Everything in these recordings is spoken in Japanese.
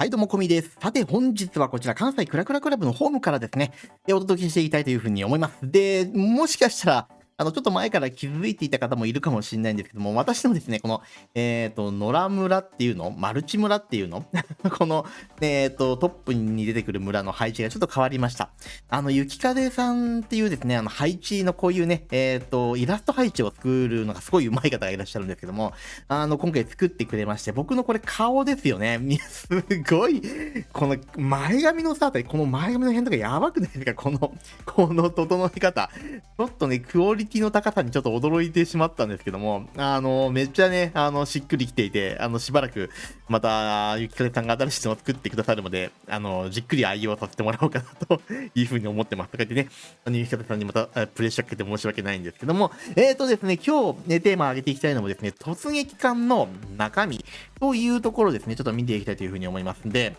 はい、どうも、こみです。さて、本日はこちら、関西クラクラクラブのホームからですね、でお届けしていきたいというふうに思います。で、もしかしたら、あの、ちょっと前から気づいていた方もいるかもしれないんですけども、私のですね、この、えっ、ー、と、野良村っていうのマルチ村っていうの？この、えっ、ー、と、トップに出てくる村の配置がちょっと変わりました。あの、雪風さんっていうですね、あの、配置のこういうね、えっ、ー、と、イラスト配置を作るのがすごい上手い方がいらっしゃるんですけども、あの、今回作ってくれまして、僕のこれ顔ですよね。すごい、この前髪のさ、この前髪の辺とかやばくないですか？この、この整え方。ちょっとね、クオリティの高さにちょっと驚いてしまったんですけども、あの、めっちゃね、あの、しっくりきていて、あの、しばらく、また、ゆきかぜさんが新しいのを作ってくださるので、あの、じっくり愛用させてもらおうかなというふうに思ってます。とか言ってね、あの、ゆきかぜさんにまたプレッシャーかけて申し訳ないんですけども、えっ、ー、とですね、今日ね、テーマを上げていきたいのもですね、突撃艦の中身というところですね、ちょっと見ていきたいというふうに思いますんで、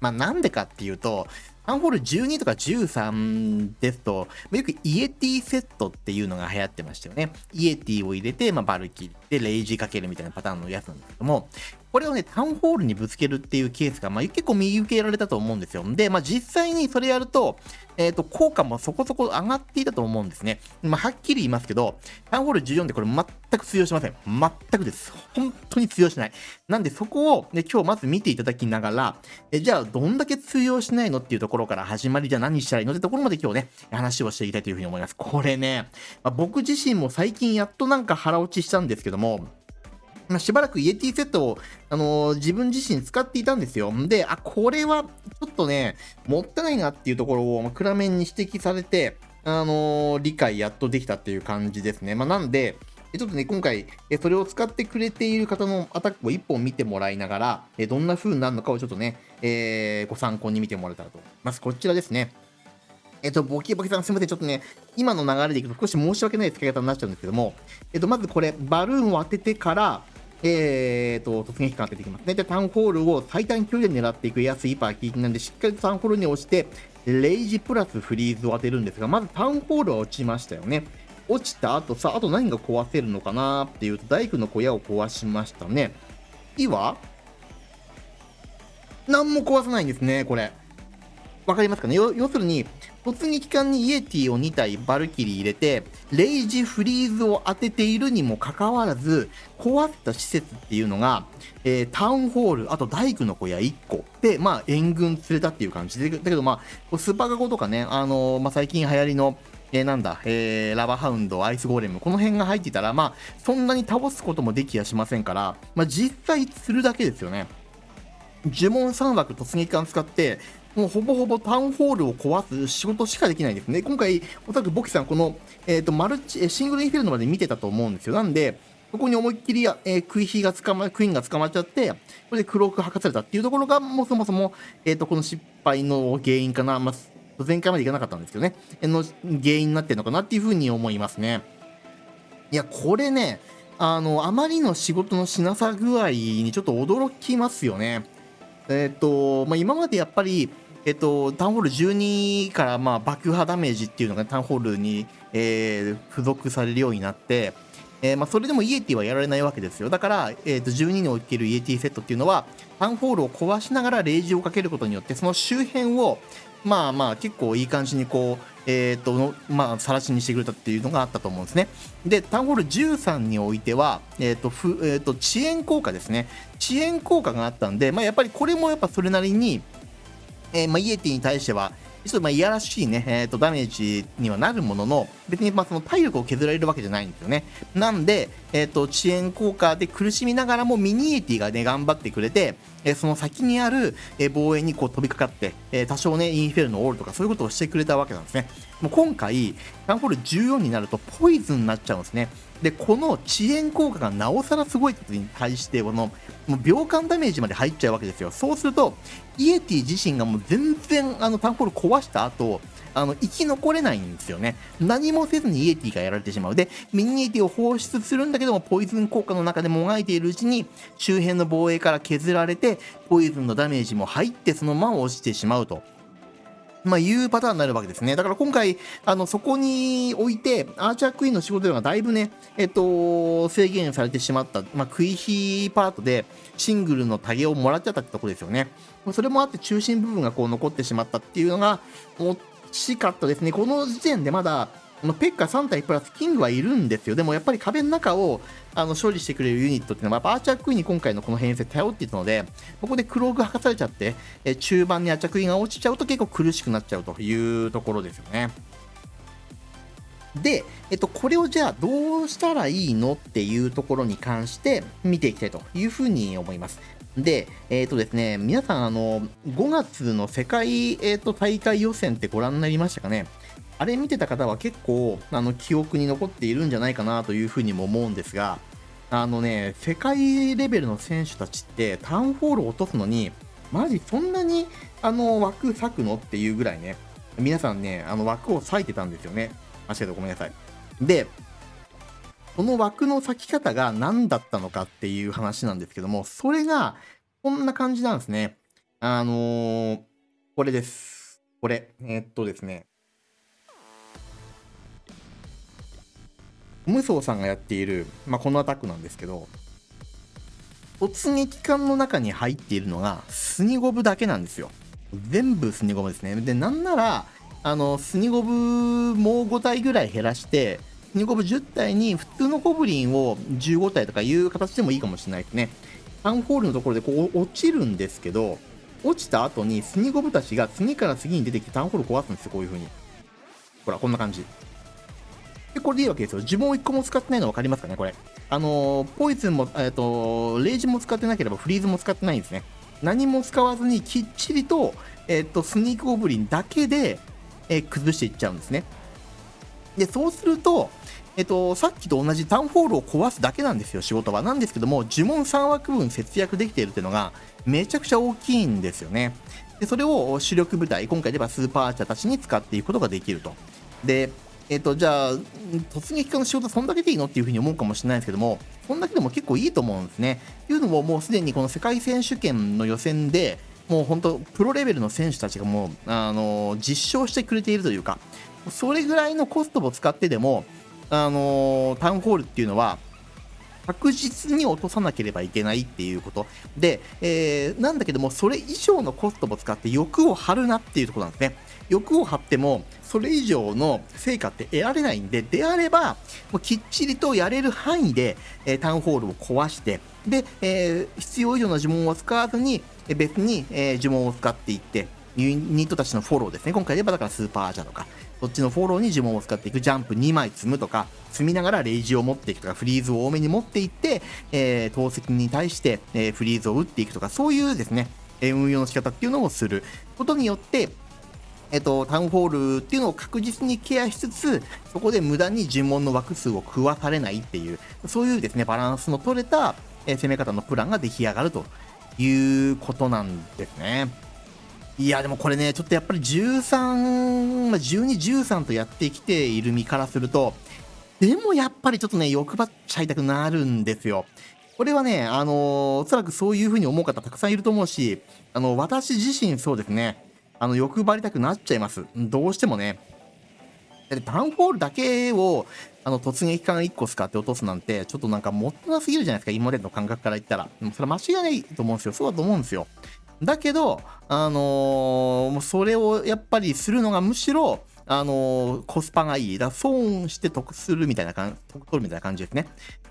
まあ、なんでかっていうと、アンホール12とか13ですと、よくイエティセットっていうのが流行ってましたよね。イエティを入れて、まあ、バルキリでレイジーかけるみたいなパターンのやつなんですけども、これをね、タウンホールにぶつけるっていうケースが、まあ、結構見受けられたと思うんですよ。で、まあ、実際にそれやると、えっ、ー、と、効果もそこそこ上がっていたと思うんですね。まあ、はっきり言いますけど、タウンホール14でこれ全く通用しません。全くです。本当に通用しない。なんで、そこを、ね、今日まず見ていただきながら、えじゃあ、どんだけ通用しないのっていうところから始まり、じゃあ何したらいいの？ってところまで今日ね、話をしていきたいというふうに思います。これね、まあ、僕自身も最近やっとなんか腹落ちしたんですけども、ま、しばらくイエティセットを、あのー、自分自身使っていたんですよ。で、あ、これはちょっとね、もったいないなっていうところを、まあ、暗めに指摘されて、あのー、理解やっとできたっていう感じですね。まあ、なんで、ちょっとね、今回、それを使ってくれている方のアタックを1本見てもらいながら、どんな風になるのかをちょっとね、えー、ご参考に見てもらえたらと思います。こちらですね。えっと、ボキボキさんすみません。ちょっとね、今の流れでいくと少し申し訳ない使い方になっちゃうんですけども、えっと、まずこれ、バルーンを当ててから、えーと、突撃感出てきますね。で、タウンホールを最短距離で狙っていく安いパーキーなんで、しっかりとタウンホールに押して、レイジプラスフリーズを当てるんですが、まずタウンホールは落ちましたよね。落ちた後さ、あと何が壊せるのかなっていうと、大工の小屋を壊しましたね。いは何も壊さないんですね、これ。わかりますかね？要するに、突撃艦にイエティを2体バルキリー入れて、レイジフリーズを当てているにもかかわらず、壊った施設っていうのが、えー、タウンホール、あと大工の小屋1個で、まあ、援軍連れたっていう感じで、だけど、まあ、スーパーガゴとかね、あのー、まあ、最近流行りの、えー、なんだ、えー、ラバーハウンド、アイスゴーレム、この辺が入ってたら、まあ、そんなに倒すこともできやしませんから、まあ、実際するだけですよね。呪文3枠突撃艦使って、もうほぼほぼタウンホールを壊す仕事しかできないんですね。今回、おそらくボキさん、この、えっ、ー、と、マルチ、シングルインフィールドまで見てたと思うんですよ。なんで、そこに思いっきり、えー、クイヒが捕ま、クイーンが捕まっちゃって、これでクローク吐かされたっていうところが、もうそもそも、えっ、ー、と、この失敗の原因かな。まあ、前回までいかなかったんですけどね、の原因になってるのかなっていうふうに思いますね。いや、これね、あの、あまりの仕事のしなさ具合にちょっと驚きますよね。えっ、ー、と、まあ、今までやっぱり、えっと、タウンホール12からまあ爆破ダメージっていうのがタウンホールに、えー、付属されるようになって、えー、まあそれでもイエティはやられないわけですよ。だから、えー、と12におけるイエティセットっていうのは、タウンホールを壊しながらレイジをかけることによって、その周辺を、まあまあ結構いい感じにこう、えっ、ー、と、まあ、さらしにしてくれたっていうのがあったと思うんですね。で、タウンホール13においては、えっ、ー、と、ふえっ、ー、と、遅延効果ですね。遅延効果があったんで、まあ、やっぱりこれもやっぱそれなりに、えー、まあ、イエティに対しては、ちょっとまあいやらしいね、えーと、ダメージにはなるものの、別にまあその体力を削られるわけじゃないんですよね。なんで、えっ、ー、と、遅延効果で苦しみながらもミニエティがね、頑張ってくれて、えー、その先にある、え、防衛にこう飛びかかって、え多少ね、インフェルのオールとかそういうことをしてくれたわけなんですね。もう今回、タンホール14になるとポイズンになっちゃうんですね。で、この遅延効果がなおさらすごいことに対して、この、もう秒間ダメージまで入っちゃうわけですよ。そうすると、イエティ自身がもう全然、あの、タンホール壊した後、あの、生き残れないんですよね。何もせずにイエティがやられてしまう。で、ミニエティを放出するんだけども、ポイズン効果の中でもがいているうちに、周辺の防衛から削られて、ポイズンのダメージも入って、そのまま落ちてしまうと。まあ、いうパターンになるわけですね。だから今回、あの、そこにおいて、アーチャークイーンの仕事量がだいぶね、えっと、制限されてしまった、まあ、食い火パートで、シングルのタゲをもらっちゃったってところですよね。それもあって中心部分がこう残ってしまったっていうのが、惜しかったですね。この時点でまだ、のペッカ3体プラスキングはいるんですよ。でもやっぱり壁の中をあの処理してくれるユニットっていうのは、やっアーチャークイーンに今回のこの編成頼っていたので、ここでクローグ吐かされちゃって、え中盤にアーチャークイーンが落ちちゃうと結構苦しくなっちゃうというところですよね。で、えっと、これをじゃあどうしたらいいのっていうところに関して見ていきたいというふうに思います。で、えっ、とですね、皆さん、あの、5月の世界、えーと大会予選ってご覧になりましたかね？あれ見てた方は結構あの記憶に残っているんじゃないかなというふうにも思うんですが、あのね、世界レベルの選手たちってタウンホールを落とすのに、マジそんなにあの枠割くのっていうぐらいね、皆さんね、あの枠を割いてたんですよね。間違えたごめんなさい。で、この枠の割き方が何だったのかっていう話なんですけども、それがこんな感じなんですね。あのー、これです。これ。え、っとですね。無双さんがやっている、まあ、このアタックなんですけど、突撃艦の中に入っているのが、スニゴブだけなんですよ。全部スニゴブですね。で、なんなら、あの、スニゴブもう5体ぐらい減らして、スニゴブ10体に普通のゴブリンを15体とかいう形でもいいかもしれないですね。タウンホールのところでこう落ちるんですけど、落ちた後にスニゴブたちが次から次に出てきてタウンホール壊すんですよ、こういう風に。ほら、こんな感じ。で、これでいいわけですよ。呪文を1個も使ってないの分かりますかね、これ。あのー、ポイズンも、えっ、と、レイジも使ってなければフリーズも使ってないんですね。何も使わずにきっちりと、えっ、と、スニークゴブリンだけで、え崩していっちゃうんですね。で、そうすると、えっと、さっきと同じタウンホールを壊すだけなんですよ、仕事は。なんですけども、呪文3枠分節約できているっていうのが、めちゃくちゃ大きいんですよね。で、それを主力部隊、今回ではスーパーアーチャーたちに使っていくことができると。で、えっ、ー、と、じゃあ、突撃家の仕事そんだけでいいのっていうふうに思うかもしれないですけども、そんだけでも結構いいと思うんですね。というのも、もうすでにこの世界選手権の予選で、もう本当、プロレベルの選手たちがもう、あのー、実証してくれているというか、それぐらいのコストを使ってでも、あのー、タウンホールっていうのは、確実に落とさなければいけないっていうこと。で、えー、なんだけども、それ以上のコストを使って欲を張るなっていうところなんですね。欲を張っても、それ以上の成果って得られないんで、であれば、もうきっちりとやれる範囲で、えー、タウンホールを壊して、で、えー、必要以上の呪文を使わずに、別に、えー、呪文を使っていって、ユニットたちのフォローですね。今回で言えばだからスーパーアーチャとか、そっちのフォローに呪文を使っていく、ジャンプ2枚積むとか、積みながらレイジを持っていくとか、フリーズを多めに持っていって、えー、投石に対して、えー、フリーズを打っていくとか、そういうですね、え運用の仕方っていうのをすることによって、えっと、タウンホールっていうのを確実にケアしつつ、そこで無駄に呪文の枠数を食わされないっていう、そういうですね、バランスの取れた、え攻め方のプランが出来上がるということなんですね。いや、でもこれね、ちょっとやっぱり13ま、12、13とやってきている身からすると、でもやっぱりちょっとね、欲張っちゃいたくなるんですよ。これはね、あのー、おそらくそういうふうに思う方たくさんいると思うし、あの、私自身そうですね、あの、欲張りたくなっちゃいます。どうしてもね。で、タウンホールだけを、あの、突撃艦1個使って落とすなんて、ちょっとなんかもったなすぎるじゃないですか、今までの感覚から言ったら。それは間違いないと思うんですよ。そうだと思うんですよ。だけど、あのー、それをやっぱりするのがむしろ、あのー、コスパがいい。だ損して得するみたいな感じ、得取るみたいな感じですね。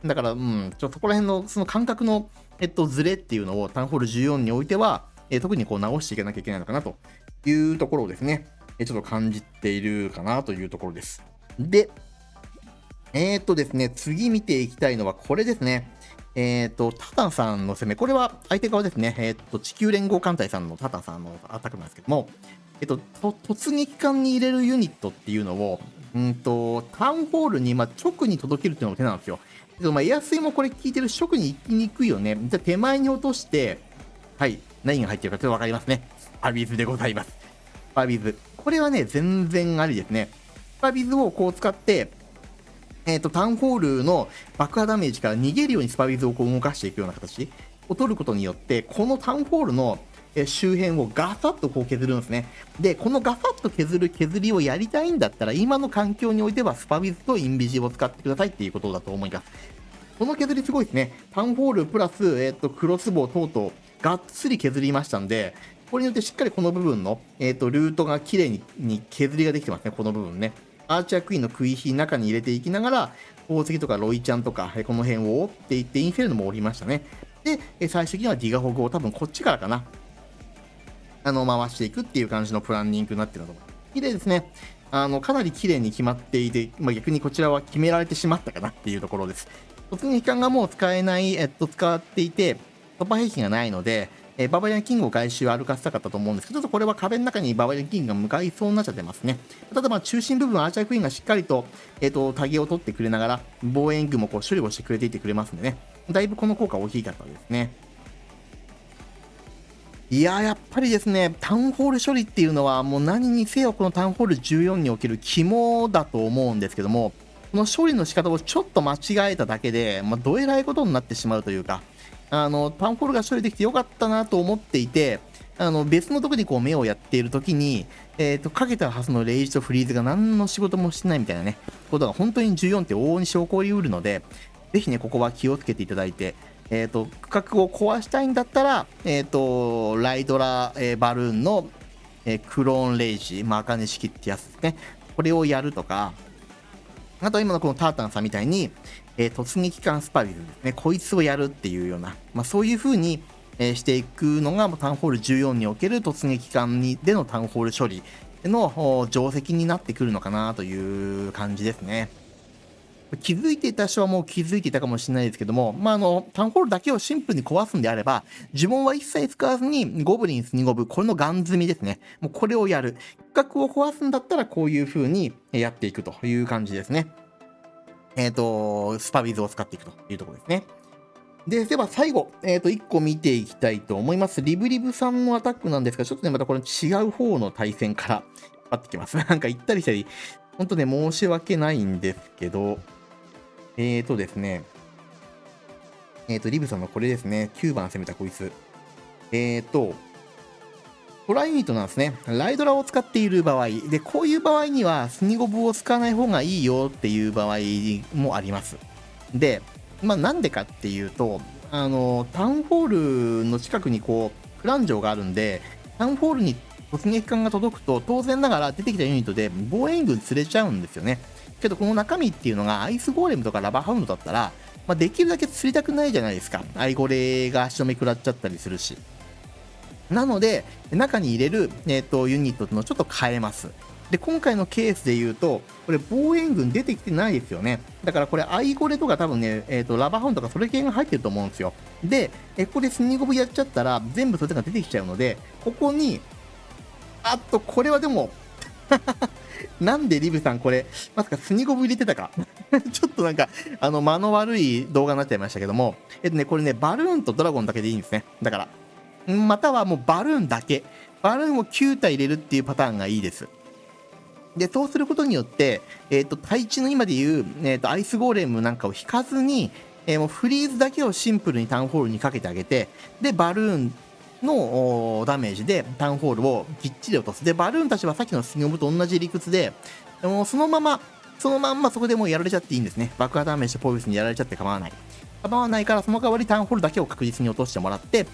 だから、うん、ちょっとそこら辺のその感覚の、えっと、ズレっていうのをタウンホール14においては、えー、特にこう直していかなきゃいけないのかなというところをですね、えちょっと感じているかなというところです。で、えー、っとですね、次見ていきたいのはこれですね。えっ、と、タタンさんの攻め、これは相手側ですね。えっ、と、地球連合艦隊さんのタタンさんのアタックなんですけども、えっ、と、突撃艦に入れるユニットっていうのを、うんと、タウンホールに、まあ、直に届けるっていうのも手なんですよ。けど、まあ、エアスイもこれ聞いてる直に行きにくいよね。じゃ手前に落として、はい、何が入ってるかちょってわかりますね。パビズでございます。パビズ。これはね、全然ありですね。パビズをこう使って、えっ、ー、と、タウンホールの爆破ダメージから逃げるようにスパビズをこう動かしていくような形を取ることによって、このタウンホールの周辺をガサッとこう削るんですね。で、このガサッと削る削りをやりたいんだったら、今の環境においてはスパビズとインビジを使ってくださいっていうことだと思います。この削りすごいですね。タウンホールプラス、えっ、ー、と、クロスボウ等々、がっつり削りましたんで、これによってしっかりこの部分の、えっ、ー、と、ルートが綺麗にに削りができてますね、この部分ね。アーチャークイーンの食い火中に入れていきながら、宝石とかロイちゃんとか、この辺を折っていって、インフェルノも折りましたね。で、最終的にはディガホグを多分こっちからかな。あの、回していくっていう感じのプランニングになってるのと綺麗ですね。あの、かなり綺麗に決まっていて、まあ、逆にこちらは決められてしまったかなっていうところです。突撃艦がもう使えない、えっと、使っていて、突破兵器がないので、えー、ババリアンキングを外周歩かせたかったと思うんですけど、ちょっとこれは壁の中にババリアンキングが向かいそうになっちゃってますね。ただまあ中心部分、アーチャークイーンがしっかりと、えっ、ー、と、タゲを取ってくれながら、防衛軍もこう処理をしてくれていてくれますんでね。だいぶこの効果大きかったですね。いややっぱりですね、タウンホール処理っていうのは、もう何にせよこのタウンホール14における肝だと思うんですけども、この処理の仕方をちょっと間違えただけで、まあ、どえらいことになってしまうというか、あの、タウンホールが処理できてよかったなと思っていて、あの、別のとこにこう目をやっているときに、えっ、ー、と、かけたはずのレイジとフリーズが何の仕事もしてないみたいなね、ことが本当に14って往々に証拠りうるので、ぜひね、ここは気をつけていただいて、えっ、ー、と、区画を壊したいんだったら、えっ、ー、と、ライドラ、えー、バルーンの、え、クローンレイジ、まあ、赤根式ってやつですね。これをやるとか、あと今のこのタータンさんみたいに、えー、突撃艦スパビルですね、こいつをやるっていうような、まあ、そういう風に、えー、していくのがタウンホール14における突撃艦にでのタウンホール処理の定石になってくるのかなという感じですね。気づいていた人はもう気づいていたかもしれないですけども、まあ、あの、タウンホールだけをシンプルに壊すんであれば、呪文は一切使わずに、ゴブリンス2ゴブ、これのガン積みですね。もうこれをやる。区画を壊すんだったら、こういう風にやっていくという感じですね。えっ、ー、と、スパビズを使っていくというところですね。で、では最後、えっ、ー、と、1個見ていきたいと思います。リブリブさんのアタックなんですが、ちょっとね、またこれ違う方の対戦から 引っ張ってきます。なんか行ったりしたり、本当ね、申し訳ないんですけど、えーとですね、えーと、リブさんのこれですね、9番攻めたこいつ。えーと、トライユニットなんですね。ライドラを使っている場合。で、こういう場合には、スニゴブを使わない方がいいよっていう場合もあります。で、まあなんでかっていうと、あの、タウンホールの近くにこう、フランジョがあるんで、タウンホールに突撃艦が届くと、当然ながら出てきたユニットで防衛軍釣れちゃうんですよね。けどこの中身っていうのがアイスゴーレムとかラバーハウンドだったら、まあ、できるだけ釣りたくないじゃないですか。アイゴレが足止め食らっちゃったりするし。なので、中に入れる、えーと、ユニットっていうのをちょっと変えます。で、今回のケースで言うと、これ防衛軍出てきてないですよね。だからこれ、アイゴレとか多分ね、えっ、ー、と、ラバーハウンとかそれ系が入ってると思うんですよ。で、えここでスニーゴブやっちゃったら、全部それが出てきちゃうので、ここに、あっと、これはでも なんでリブさんこれ、まさかスニゴブ入れてたか ちょっとなんか、あの、間の悪い動画になっちゃいましたけども、えっとね、これね、バルーンとドラゴンだけでいいんですね。だから、またはもうバルーンだけ。バルーンを9体入れるっていうパターンがいいです。で、そうすることによって、えっ、ー、と、対地の今で言う、えっ、ー、と、アイスゴーレムなんかを引かずに、えー、もうフリーズだけをシンプルにタウンホールにかけてあげて、で、バルーンのダメージでタウンホールをきっちり落とす。で、バルーンたちはさっきのスニオムと同じ理屈で、もうそのまま、そのまんまそこでもうやられちゃっていいんですね。爆破ダメージとポイズにやられちゃって構わない。構わないから、その代わりタウンホールだけを確実に落としてもらって、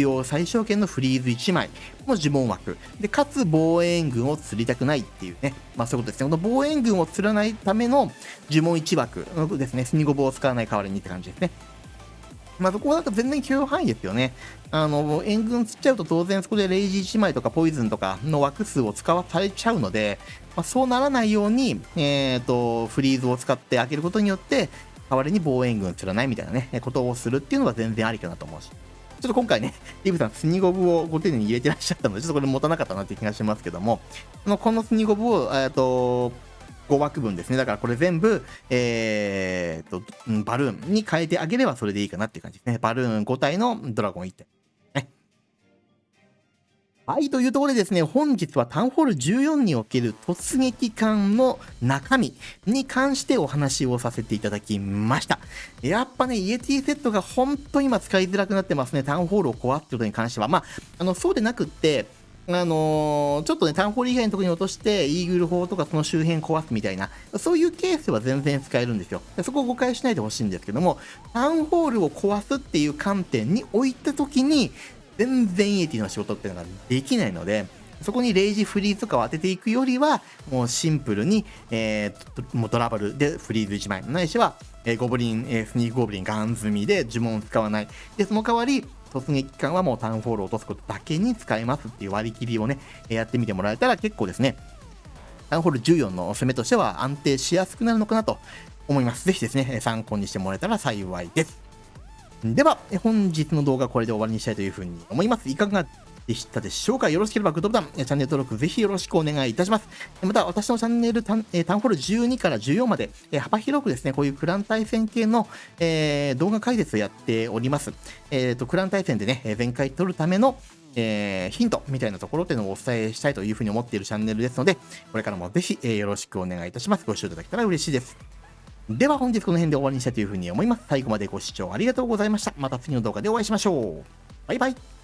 要最小限のフリーズ1枚の呪文枠。で、かつ防衛軍を釣りたくないっていうね。まあそういうことですね。この防衛軍を釣らないための呪文1枠ですね。スニゴボを使わない代わりにって感じですね。まあ、そこはなんか全然許容範囲ですよね。あの、援軍釣っちゃうと当然そこでレイジー1枚とかポイズンとかの枠数を使わされちゃうので、まあ、そうならないように、えっ、ー、と、フリーズを使って開けることによって、代わりに防衛軍釣らないみたいなね、ことをするっていうのが全然ありかなと思うし。ちょっと今回ね、ディブさん、スニゴブをご丁寧に入れてらっしゃったので、ちょっとこれ持たなかったなって気がしますけども、このスニゴブを、えっ、と、5枠分ですね。だからこれ全部、えー、と、バルーンに変えてあげればそれでいいかなっていう感じですね。バルーン5体のドラゴン1体。はい、というところでですね、本日はタウンホール14における突撃艦の中身に関してお話をさせていただきました。やっぱね、イエティセットが本当今使いづらくなってますね、タウンホールを壊ってことに関しては。まあ、あの、そうでなくって、あのー、ちょっとね、タウンホール以外のところに落として、イーグル砲とかその周辺壊すみたいな、そういうケースは全然使えるんですよ。そこを誤解しないでほしいんですけども、タウンホールを壊すっていう観点に置いたときに、全然イエティの仕事っていうのができないので、そこにレイジフリーズとかを当てていくよりは、もうシンプルに、えー、もうトラブルでフリーズ1枚、ないしは、えー、ゴブリン、えー、スニークゴブリンガン積みで呪文を使わない。で、その代わり、突撃艦はもうタウンフォールを落とすことだけに使えますっていう割り切りをね、やってみてもらえたら結構ですね、タウンホール14の攻めとしては安定しやすくなるのかなと思います。ぜひですね、参考にしてもらえたら幸いです。では、本日の動画はこれで終わりにしたいというふうに思います。いかがでしたでしょうか？よろしければグッドボタン、チャンネル登録ぜひよろしくお願いいたします。また、私のチャンネルタン、タウンホール12から14まで、幅広くですね、こういうクラン対戦系の、えー、動画解説をやっております。えっ、ー、と、クラン対戦でね、全開取るための、えー、ヒントみたいなところっていうのをお伝えしたいというふうに思っているチャンネルですので、これからもぜひ、え、よろしくお願いいたします。ご視聴いただけたら嬉しいです。では本日この辺で終わりにしたいというふうに思います。最後までご視聴ありがとうございました。また次の動画でお会いしましょう。バイバイ。